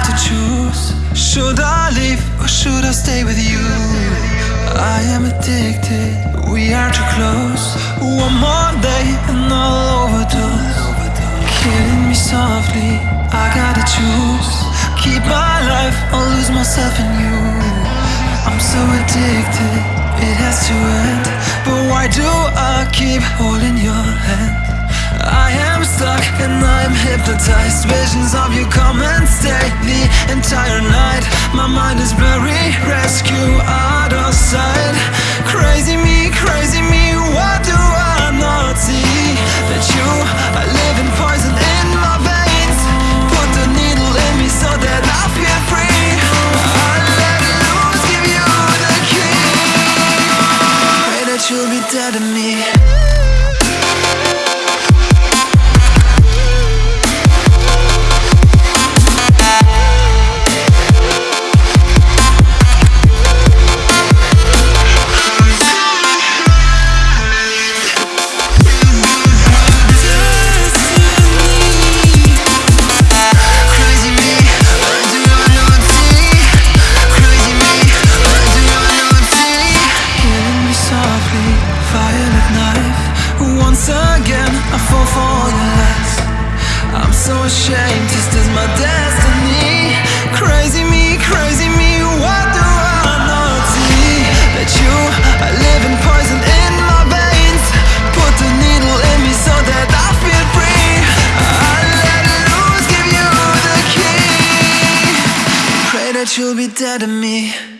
have to choose. Should I leave or should I stay with you? I am addicted. We are too close. One more day and I'll overdose. Killing me softly. I gotta choose. Keep my life or lose myself in you. I'm so addicted. It has to end. But why do I keep holding your hand? I am stuck and I'm hypnotized. Visions of you come and stay the entire night. My mind is blurry, rescue out of sight. Crazy me, crazy me, what do I not see? That you I'm so ashamed, this is my destiny. Crazy me, crazy me, what do I not see? That you are living poison in my veins. Put the needle in me so that I feel free. I let loose, give you the key. Pray that you'll be dead to me.